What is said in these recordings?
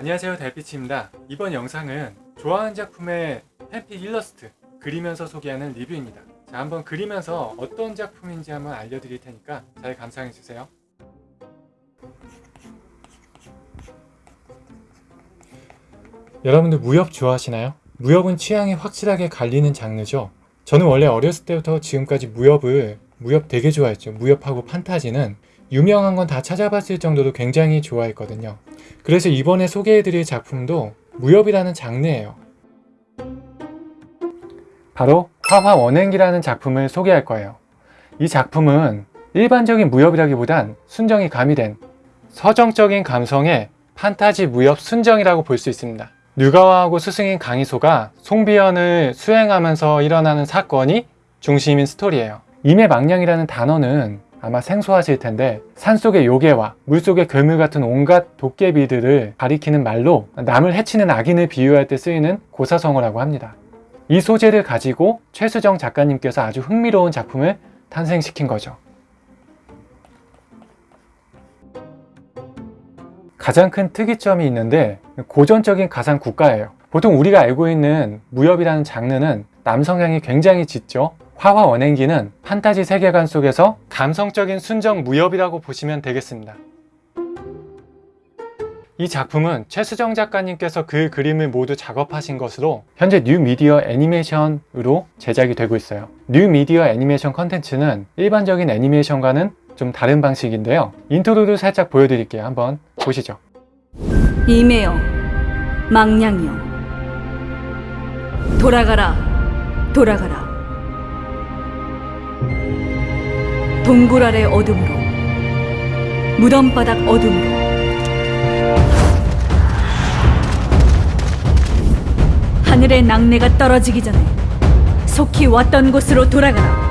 안녕하세요 달빛입니다. 이번 영상은 좋아하는 작품의 팬픽 일러스트 그리면서 소개하는 리뷰입니다. 자 한번 그리면서 어떤 작품인지 한번 알려드릴 테니까 잘 감상해주세요. 여러분들 무협 좋아하시나요? 무협은 취향이 확실하게 갈리는 장르죠. 저는 원래 어렸을 때부터 지금까지 무협을 무협 되게 좋아했죠. 무협하고 판타지는 유명한 건 다 찾아봤을 정도로 굉장히 좋아했거든요. 그래서 이번에 소개해드릴 작품도 무협이라는 장르예요. 바로 화화 원행기라는 작품을 소개할 거예요. 이 작품은 일반적인 무협이라기보단 순정이 가미된 서정적인 감성의 판타지 무협 순정이라고 볼 수 있습니다. 뉴가와하고 스승인 강희소가 송비연을 수행하면서 일어나는 사건이 중심인 스토리예요. 임의 망량이라는 단어는 아마 생소하실 텐데 산속의 요괴와 물속의 괴물 같은 온갖 도깨비들을 가리키는 말로 남을 해치는 악인을 비유할 때 쓰이는 고사성어라고 합니다. 이 소재를 가지고 최수정 작가님께서 아주 흥미로운 작품을 탄생시킨 거죠. 가장 큰 특이점이 있는데 고전적인 가상 국가예요. 보통 우리가 알고 있는 무협이라는 장르는 남성향이 굉장히 짙죠. 화화 원행기는 판타지 세계관 속에서 감성적인 순정 무협이라고 보시면 되겠습니다. 이 작품은 최수정 작가님께서 그 그림을 모두 작업하신 것으로 현재 뉴미디어 애니메이션으로 제작이 되고 있어요. 뉴미디어 애니메이션 컨텐츠는 일반적인 애니메이션과는 좀 다른 방식인데요. intro를 살짝 보여드릴게요. 한번 보시죠. 이매여 망량이여 돌아가라 돌아가라 동굴 아래 어둠으로 무덤바닥 어둠으로. 하늘의 낙뢰가 떨어지기 전에 속히 왔던 곳으로 돌아가라.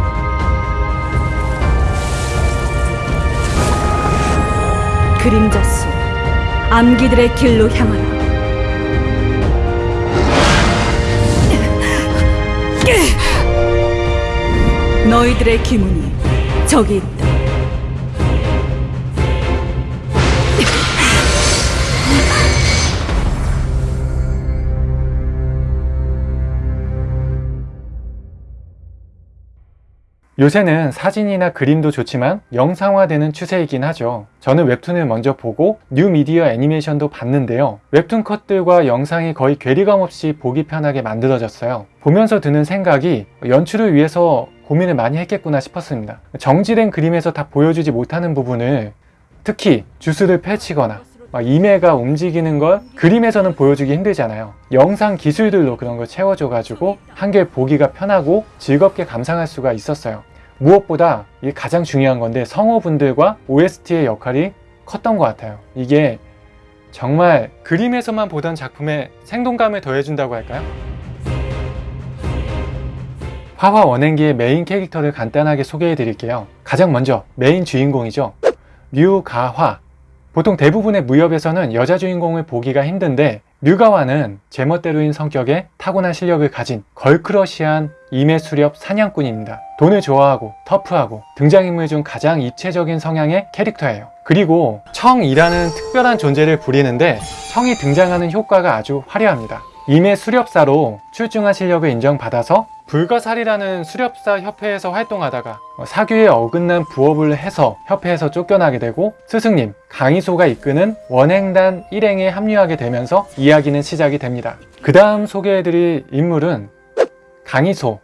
그림자 수 암기들의 길로 향하라. 너희들의 기문이 저기 있다 요새는 사진이나 그림도 좋지만 영상화되는 추세이긴 하죠. 저는 웹툰을 먼저 보고 뉴미디어 애니메이션도 봤는데요. 웹툰 컷들과 영상이 거의 괴리감 없이 보기 편하게 만들어졌어요. 보면서 드는 생각이 연출을 위해서 고민을 많이 했겠구나 싶었습니다. 정지된 그림에서 다 보여주지 못하는 부분을 특히 주술을 펼치거나 막 이매가 움직이는 걸 그림에서는 보여주기 힘들잖아요 영상 기술들로 그런 걸 채워줘 가지고 한결 보기가 편하고 즐겁게 감상할 수가 있었어요 무엇보다 이게 가장 중요한 건데 성우분들과 OST의 역할이 컸던 것 같아요 이게 정말 그림에서만 보던 작품에 생동감을 더해준다고 할까요? 화화 원행기의 메인 캐릭터를 간단하게 소개해 드릴게요 가장 먼저 메인 주인공이죠 류가화 보통 대부분의 무협에서는 여자 주인공을 보기가 힘든데 류가와는 제멋대로인 성격에 타고난 실력을 가진 걸크러시한 임해수렵 사냥꾼입니다. 돈을 좋아하고 터프하고 등장인물 중 가장 입체적인 성향의 캐릭터예요. 그리고 청이라는 특별한 존재를 부리는데 청이 등장하는 효과가 아주 화려합니다. 임해 수렵사로 출중한 실력을 인정받아서 불가사리라는 수렵사 협회에서 활동하다가 사규에 어긋난 부업을 해서 협회에서 쫓겨나게 되고 스승님 강희소가 이끄는 원행단 일행에 합류하게 되면서 이야기는 시작이 됩니다. 그 다음 소개해드릴 인물은 강희소,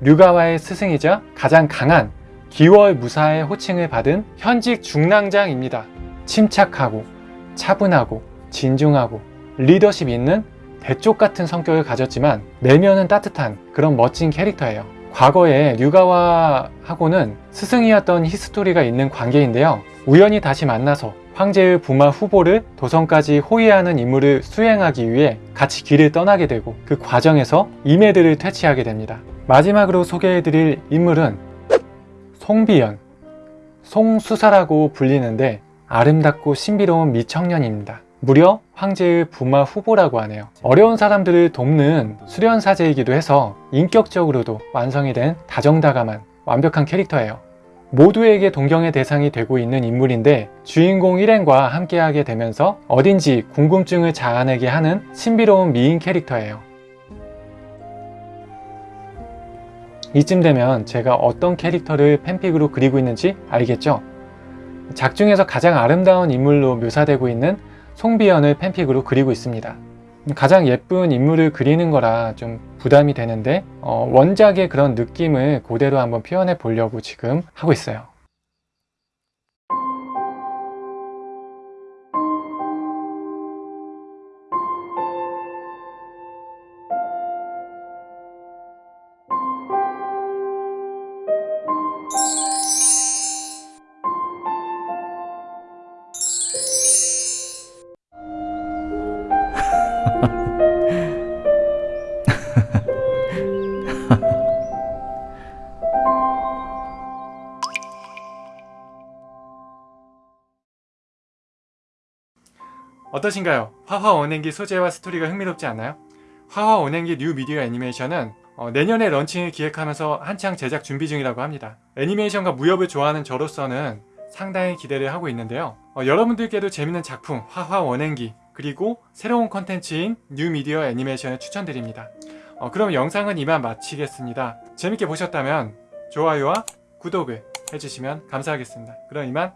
류가와의 스승이자 가장 강한 기월 무사의 호칭을 받은 현직 중랑장입니다. 침착하고 차분하고 진중하고 리더십 있는 대쪽 같은 성격을 가졌지만 내면은 따뜻한 그런 멋진 캐릭터예요. 과거에 류가와하고는 스승이었던 히스토리가 있는 관계인데요. 우연히 다시 만나서 황제의 부마 후보를 도성까지 호위하는 임무를 수행하기 위해 같이 길을 떠나게 되고 그 과정에서 이매들을 퇴치하게 됩니다. 마지막으로 소개해드릴 인물은 송비연, 송수사라고 불리는데 아름답고 신비로운 미청년입니다. 무려 황제의 부마 후보라고 하네요 어려운 사람들을 돕는 수련사제이기도 해서 인격적으로도 완성이 된 다정다감한 완벽한 캐릭터예요 모두에게 동경의 대상이 되고 있는 인물인데 주인공 일행과 함께하게 되면서 어딘지 궁금증을 자아내게 하는 신비로운 미인 캐릭터예요. 이쯤 되면 제가 어떤 캐릭터를 팬픽으로 그리고 있는지 알겠죠? 작중에서 가장 아름다운 인물로 묘사되고 있는 송비연을 팬픽으로 그리고 있습니다. 가장 예쁜 인물을 그리는 거라 좀 부담이 되는데 어, 원작의 그런 느낌을 그대로 한번 표현해 보려고 지금 하고 있어요. 어떠신가요? 화화 원행기 소재와 스토리가 흥미롭지 않나요? 화화 원행기 뉴 미디어 애니메이션은 어, 내년에 launching을 기획하면서 한창 제작 준비 중이라고 합니다. 애니메이션과 무협을 좋아하는 저로서는 상당히 기대를 하고 있는데요. 어, 여러분들께도 재밌는 작품 화화 원행기 그리고 새로운 컨텐츠인 뉴 미디어 애니메이션을 추천드립니다. 어, 그럼 영상은 이만 마치겠습니다. 재밌게 보셨다면 좋아요와 구독을 해주시면 감사하겠습니다. 그럼 이만